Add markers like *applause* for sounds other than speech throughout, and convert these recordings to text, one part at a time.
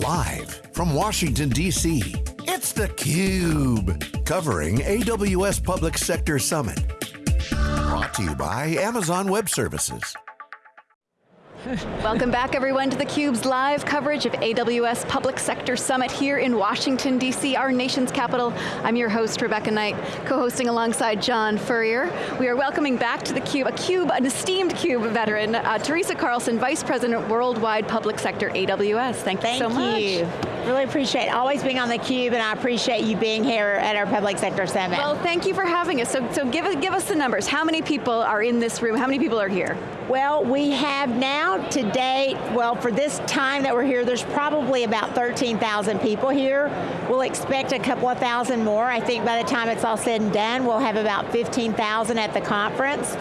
Live from Washington, D.C., it's theCUBE. Covering AWS Public Sector Summit. Brought to you by Amazon Web Services. Welcome back everyone to theCUBE's live coverage of AWS Public Sector Summit here in Washington, D.C., our nation's capital. I'm your host, Rebecca Knight, co-hosting alongside John Furrier. We are welcoming back to theCUBE, a CUBE, an esteemed CUBE veteran, uh, Teresa Carlson, Vice President, Worldwide Public Sector, AWS. Thank, Thank you so much. You. Really appreciate always being on theCUBE and I appreciate you being here at our Public Sector Summit. Well, thank you for having us. So, so give, give us the numbers. How many people are in this room? How many people are here? Well, we have now to date, well for this time that we're here, there's probably about 13,000 people here. We'll expect a couple of thousand more. I think by the time it's all said and done, we'll have about 15,000 at the conference.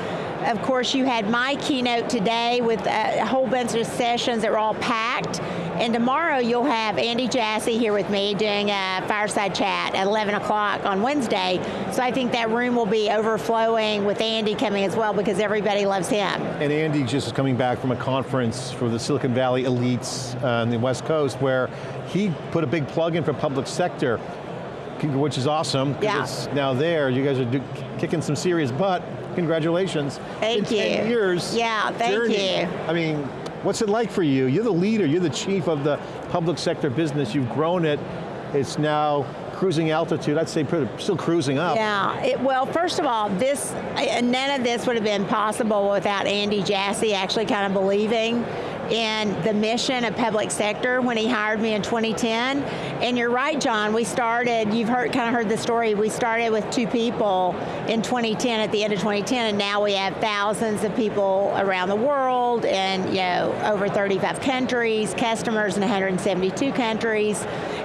Of course, you had my keynote today with a whole bunch of sessions that were all packed. And tomorrow you'll have Andy Jassy here with me doing a fireside chat at 11 o'clock on Wednesday. So I think that room will be overflowing with Andy coming as well because everybody loves him. And Andy just is coming back from a conference for the Silicon Valley elites uh, on the West Coast where he put a big plug in for public sector which is awesome, yeah. it's now there. You guys are do, kicking some serious butt. Congratulations. Thank In you. 10 years. Yeah, thank journey. you. I mean, what's it like for you? You're the leader, you're the chief of the public sector business, you've grown it, it's now cruising altitude, I'd say still cruising up. Yeah, it, well first of all, this, none of this would have been possible without Andy Jassy actually kind of believing in the mission of public sector when he hired me in 2010. And you're right, John, we started, you've heard, kind of heard the story, we started with two people in 2010, at the end of 2010, and now we have thousands of people around the world and you know, over 35 countries, customers in 172 countries,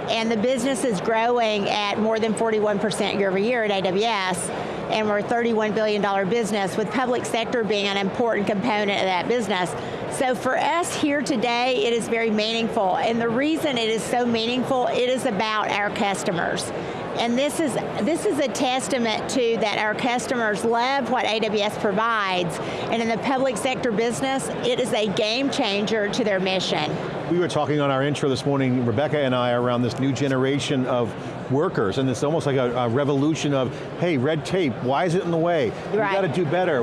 and the business is growing at more than 41% year over year at AWS, and we're a $31 billion business with public sector being an important component of that business. So for us here today, it is very meaningful, and the reason it is so meaningful, it is about our customers. And this is, this is a testament to that our customers love what AWS provides, and in the public sector business, it is a game changer to their mission. We were talking on our intro this morning, Rebecca and I, around this new generation of workers, and it's almost like a, a revolution of, hey, red tape, why is it in the way? Right. We got to do better.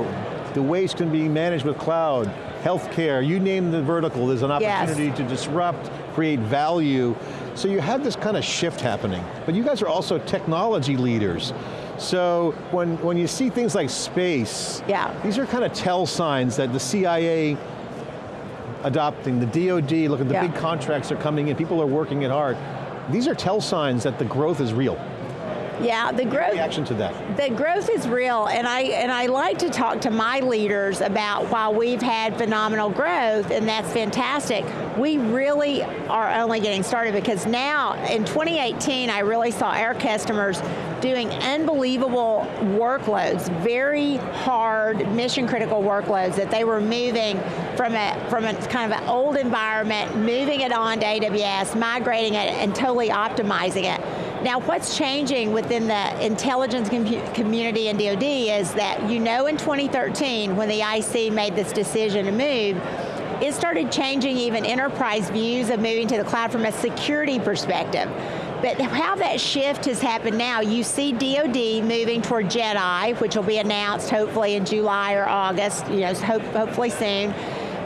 The waste can be managed with cloud healthcare, you name the vertical, there's an opportunity yes. to disrupt, create value. So you have this kind of shift happening. But you guys are also technology leaders. So when, when you see things like space, yeah. these are kind of tell signs that the CIA adopting, the DoD, look at the yeah. big contracts are coming in, people are working it hard. These are tell signs that the growth is real. Yeah, the growth. Reaction to that. The growth is real, and I and I like to talk to my leaders about while we've had phenomenal growth, and that's fantastic. We really are only getting started because now in 2018, I really saw our customers doing unbelievable workloads, very hard, mission critical workloads that they were moving from a, from a kind of an old environment, moving it on to AWS, migrating it, and totally optimizing it. Now what's changing within the intelligence com community and DoD is that you know in 2013 when the IC made this decision to move, it started changing even enterprise views of moving to the cloud from a security perspective. But how that shift has happened now, you see DoD moving toward JEDI, which will be announced hopefully in July or August, you know, hope, hopefully soon.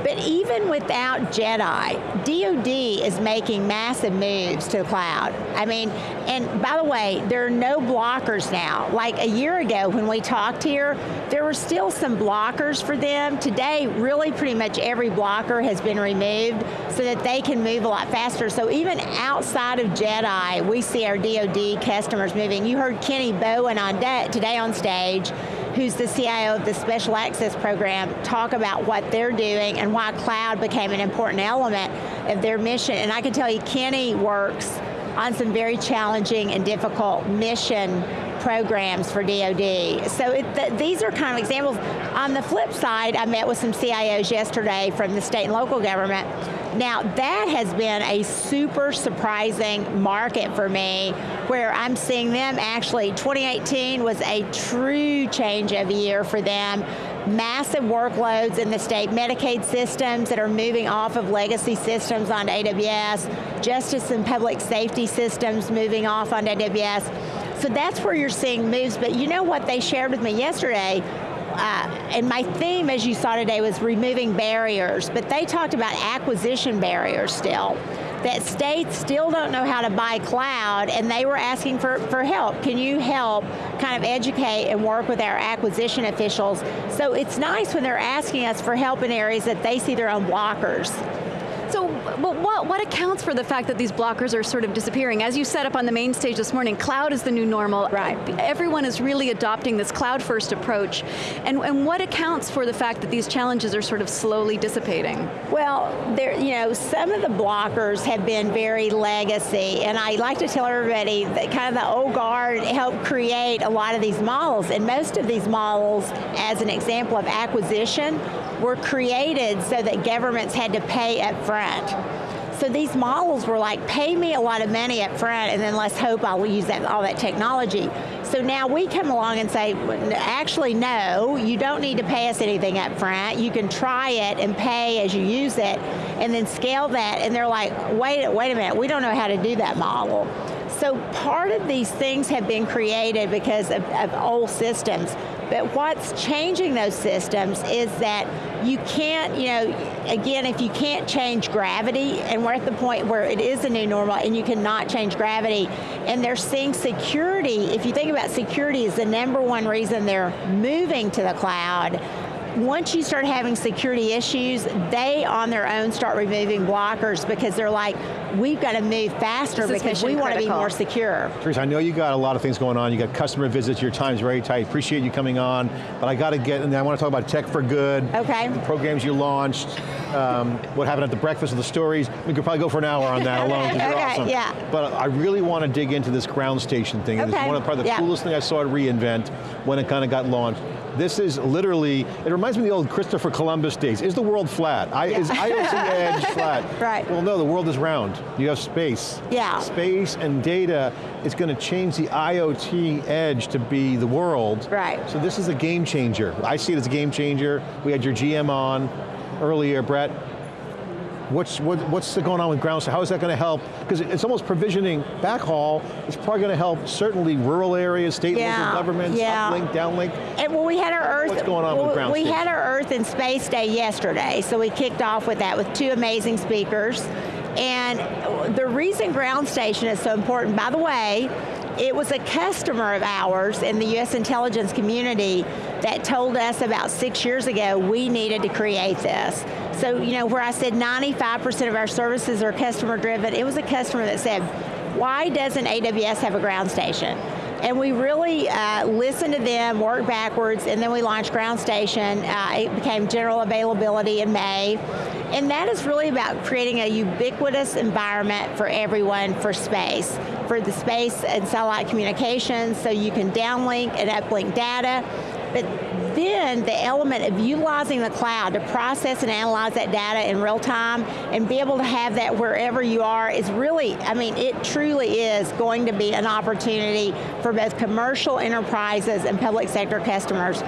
But even without JEDI, DoD is making massive moves to the cloud. I mean, and by the way, there are no blockers now. Like a year ago when we talked here, there were still some blockers for them. Today, really pretty much every blocker has been removed so that they can move a lot faster. So even outside of JEDI, we see our DoD customers moving. You heard Kenny Bowen on today on stage, who's the CIO of the Special Access Program, talk about what they're doing and why cloud became an important element of their mission. And I can tell you, Kenny works on some very challenging and difficult mission programs for DoD. So it, th these are kind of examples. On the flip side, I met with some CIOs yesterday from the state and local government Now that has been a super surprising market for me where I'm seeing them actually, 2018 was a true change of year for them massive workloads in the state Medicaid systems that are moving off of legacy systems onto AWS, justice and public safety systems moving off onto AWS. So that's where you're seeing moves, but you know what they shared with me yesterday? Uh, and my theme, as you saw today, was removing barriers, but they talked about acquisition barriers still that states still don't know how to buy cloud and they were asking for, for help. Can you help kind of educate and work with our acquisition officials? So it's nice when they're asking us for help in areas that they see their own blockers. So what, what accounts for the fact that these blockers are sort of disappearing? As you set up on the main stage this morning, cloud is the new normal. Right. Everyone is really adopting this cloud first approach. And, and what accounts for the fact that these challenges are sort of slowly dissipating? Well, there, you know, some of the blockers have been very legacy, and I like to tell everybody that kind of the old guard helped create a lot of these models, and most of these models, as an example of acquisition, were created so that governments had to pay up front. So these models were like, pay me a lot of money up front and then let's hope I'll use that, all that technology. So now we come along and say, actually no, you don't need to pay us anything up front. You can try it and pay as you use it and then scale that. And they're like, wait, wait a minute, we don't know how to do that model. So part of these things have been created because of, of old systems. But what's changing those systems is that you can't, you know, again, if you can't change gravity, and we're at the point where it is a new normal and you cannot change gravity, and they're seeing security, if you think about security is the number one reason they're moving to the cloud, once you start having security issues, they on their own start removing blockers because they're like, we've got to move faster because we want to be more secure. Teresa, I know you got a lot of things going on. You got customer visits, your time's very tight. Appreciate you coming on, but I got to get, and I want to talk about Tech for Good. Okay. The programs you launched, um, what happened at the breakfast of the stories. We could probably go for an hour on that *laughs* alone, okay, okay, awesome. Yeah. But I really want to dig into this ground station thing. Okay. It's one of the, probably the yeah. coolest thing I saw at reInvent when it kind of got launched. This is literally, it reminds me of the old Christopher Columbus days. Is the world flat? I, yeah. Is IoT edge *laughs* flat? Right. Well no, the world is round. You have space. Yeah. Space and data is going to change the IoT edge to be the world. Right. So this is a game changer. I see it as a game changer. We had your GM on earlier, Brett. What's, what, what's going on with ground? How is that going to help? Because it's almost provisioning backhaul. It's probably going to help certainly rural areas, state yeah, local governments, yeah. uplink, downlink. And well, we had our Earth. What's going on well, with ground We station? had our Earth and Space Day yesterday, so we kicked off with that with two amazing speakers. And the reason ground station is so important, by the way, it was a customer of ours in the US intelligence community that told us about six years ago we needed to create this. So, you know, where I said 95% of our services are customer driven, it was a customer that said, why doesn't AWS have a ground station? And we really uh, listened to them, worked backwards, and then we launched Ground Station. Uh, it became general availability in May. And that is really about creating a ubiquitous environment for everyone for space, for the space and satellite communications, so you can downlink and uplink data. But then the element of utilizing the cloud to process and analyze that data in real time and be able to have that wherever you are is really, I mean, it truly is going to be an opportunity for both commercial enterprises and public sector customers.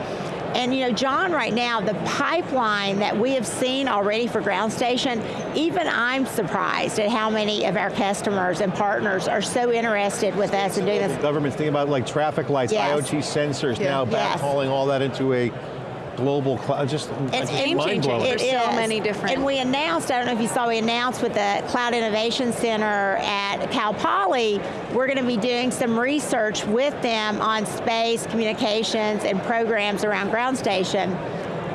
And you know, John, right now, the pipeline that we have seen already for Ground Station, even I'm surprised at how many of our customers and partners are so interested with us in doing this. Government's thinking about like traffic lights, Yes. IoT sensors, Yeah. now Yes. all that into a global cloud, just, It's just mind changing. blowing. It There's so many different- And we announced, I don't know if you saw, we announced with the Cloud Innovation Center at Cal Poly, we're going to be doing some research with them on space, communications, and programs around ground station.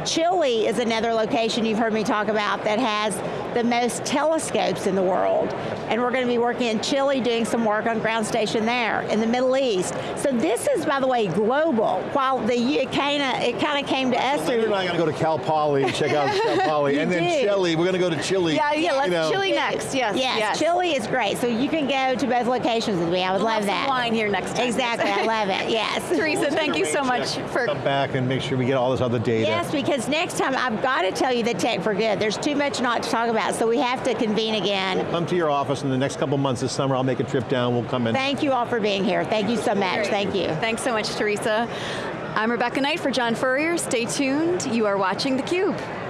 Chile is another location you've heard me talk about that has the most telescopes in the world. And we're going to be working in Chile doing some work on ground station there, in the Middle East. So this is, by the way, global. While the it kind of it kind of came to us Later through tonight, I'm going to go to Cal Poly and check out Cal *laughs* Poly, You and then do. Chile. We're going to go to Chile. Yeah, yeah, let's you know. Chile next, yes. Yes, Chile is great. So you can go to both locations with me. I would We'll love that. wine here next time. Exactly, I love it, *laughs* yes. Teresa, thank you so much for Come back and make sure we get all this other data. Yes, because next time I've got to tell you the tech for good. There's too much not to talk about. About. So we have to convene again. Come to your office in the next couple months this summer. I'll make a trip down. We'll come in. Thank you all for being here. Thank you so much. Thank you. Thanks so much, Teresa. I'm Rebecca Knight for John Furrier. Stay tuned. You are watching theCUBE.